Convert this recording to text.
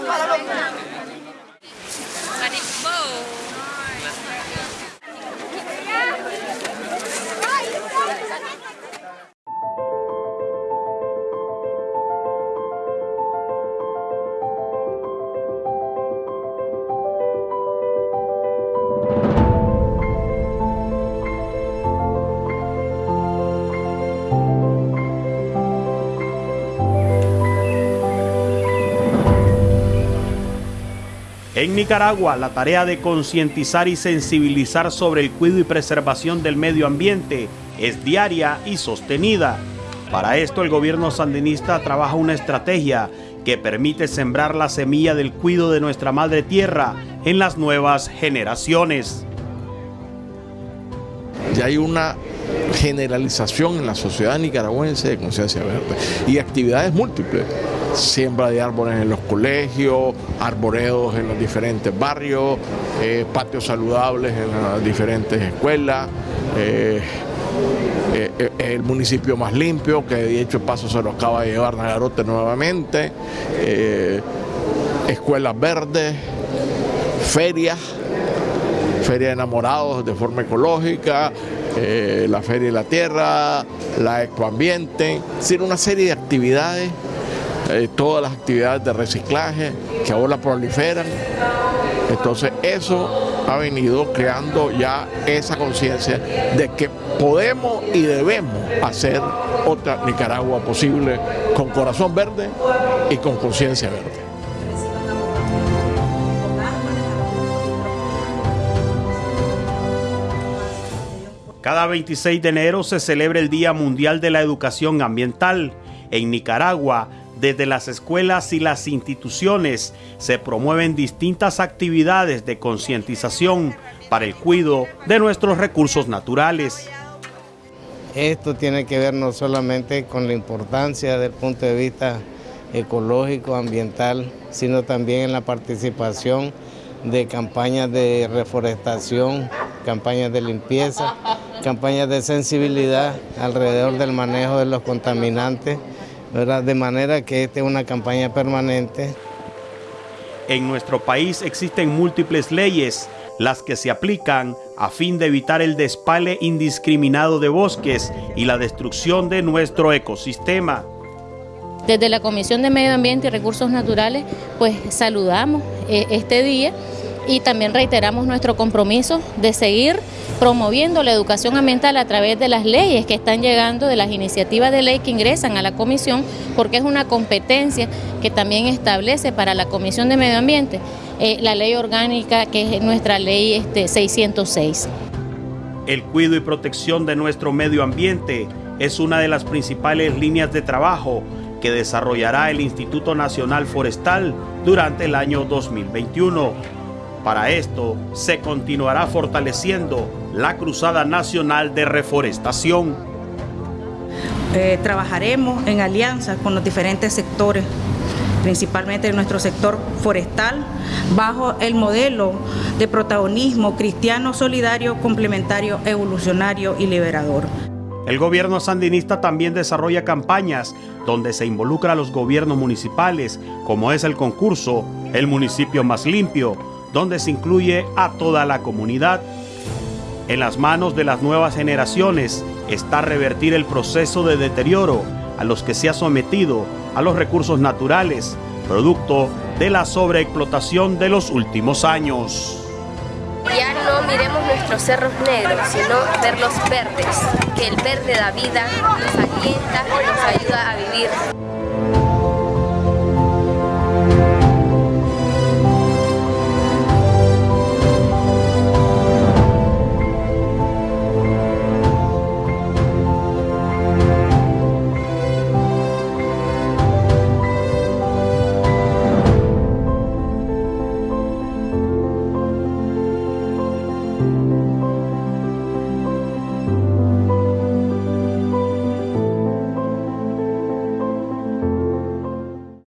para, para. En Nicaragua, la tarea de concientizar y sensibilizar sobre el cuidado y preservación del medio ambiente es diaria y sostenida. Para esto, el gobierno sandinista trabaja una estrategia que permite sembrar la semilla del cuidado de nuestra madre tierra en las nuevas generaciones. Ya hay una generalización en la sociedad nicaragüense de conciencia verde y actividades múltiples. Siembra de árboles en los colegios, arboredos en los diferentes barrios, eh, patios saludables en las diferentes escuelas. Eh, eh, el municipio más limpio, que de hecho paso se lo acaba de llevar Nagarote nuevamente, escuelas verdes, ferias, feria de enamorados de forma ecológica, la Feria de la Tierra, la Ecoambiente, es decir, una serie de actividades, eh, todas las actividades de reciclaje que ahora proliferan. Entonces eso ha venido creando ya esa conciencia de que podemos y debemos hacer otra Nicaragua posible con corazón verde y con conciencia verde. Cada 26 de enero se celebra el Día Mundial de la Educación Ambiental. En Nicaragua, desde las escuelas y las instituciones se promueven distintas actividades de concientización para el cuidado de nuestros recursos naturales. Esto tiene que ver no solamente con la importancia del punto de vista ecológico, ambiental, sino también en la participación de campañas de reforestación, campañas de limpieza, campañas de sensibilidad alrededor del manejo de los contaminantes, ¿verdad? de manera que esta es una campaña permanente. En nuestro país existen múltiples leyes, las que se aplican a fin de evitar el despale indiscriminado de bosques y la destrucción de nuestro ecosistema. Desde la Comisión de Medio Ambiente y Recursos Naturales, pues saludamos eh, este día y también reiteramos nuestro compromiso de seguir promoviendo la educación ambiental a través de las leyes que están llegando, de las iniciativas de ley que ingresan a la comisión, porque es una competencia que también establece para la Comisión de Medio Ambiente eh, la ley orgánica que es nuestra ley este, 606. El cuidado y protección de nuestro medio ambiente es una de las principales líneas de trabajo que desarrollará el Instituto Nacional Forestal durante el año 2021 para esto se continuará fortaleciendo la Cruzada Nacional de Reforestación. Eh, trabajaremos en alianza con los diferentes sectores, principalmente en nuestro sector forestal, bajo el modelo de protagonismo cristiano, solidario, complementario, evolucionario y liberador. El gobierno sandinista también desarrolla campañas donde se involucra a los gobiernos municipales, como es el concurso El municipio más limpio, donde se incluye a toda la comunidad. En las manos de las nuevas generaciones está revertir el proceso de deterioro a los que se ha sometido a los recursos naturales, producto de la sobreexplotación de los últimos años. Ya no miremos nuestros cerros negros, sino verlos verdes, que el verde da vida, nos alienta y nos ayuda a vivir